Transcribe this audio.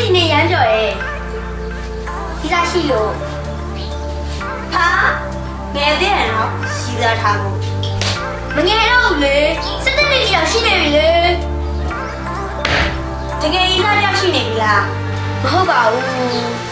ဒီနေ့ရမ်းကြော်ရဲ့ဒီစားရှိလို့ဟာငယ်သေးတယ်နော်ရှိသားထားဖို့မငယ်တော့ဘူးလေစက်တက်လေးကြီးတော့ရှိနေပြီလေတကယ်ကြီးသားတယောက်ရှိနေပြီလားမဟုတ်ပါဘူး